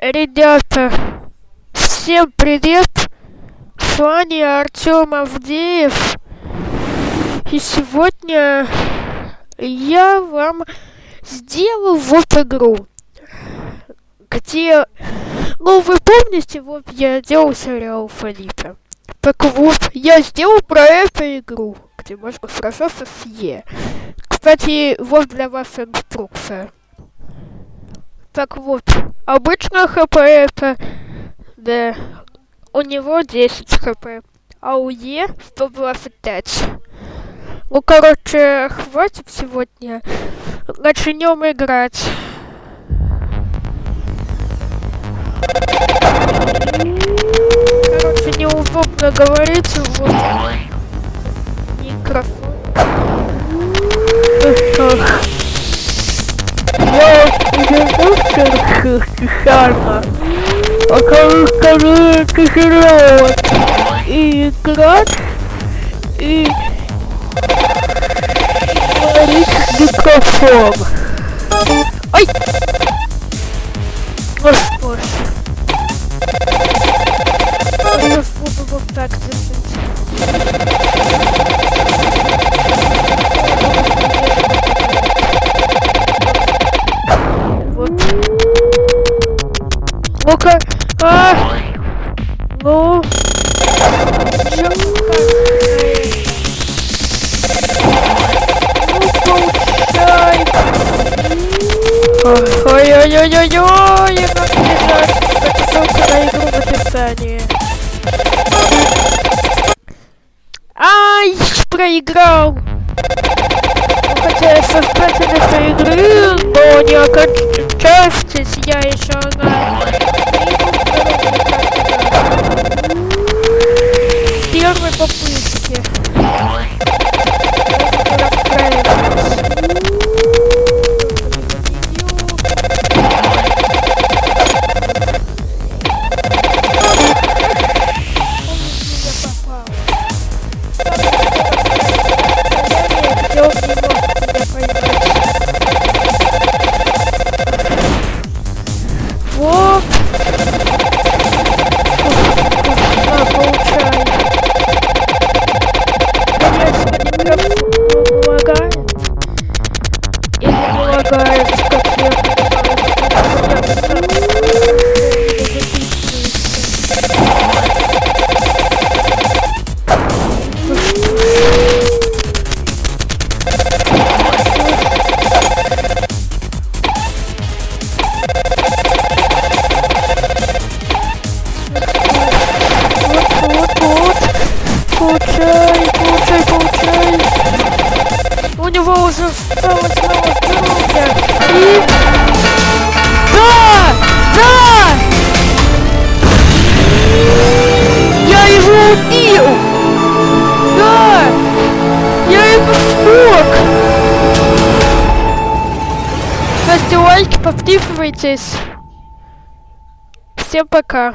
Ребята, всем привет! С вами Артем Авдеев. И сегодня я вам сделал вот игру, где... Ну, вы помните, вот я делал сериал Фалипа. Так вот, я сделал про эту игру, где можно сражаться с Е. Кстати, вот для вас инструкция. Так вот, обычно хп это... Да, у него 10 хп, а у Е 125. Ну, короче, хватит сегодня. Начнем играть. Короче, неудобно говорить, вот микрофон. Тебе шарно. А как скажу, тяжело и играть, и говорить в микрофон. Ай! Господи. Я сейчас буду вот так держать. Проиграл. Ну, Хотя я создатель этой игры, но не окончавшись, я еще на Или не лагает, как я Вот, вот, вот. Получай, получай, получай. У него уже осталось Ставьте лайки, подписывайтесь. Всем пока.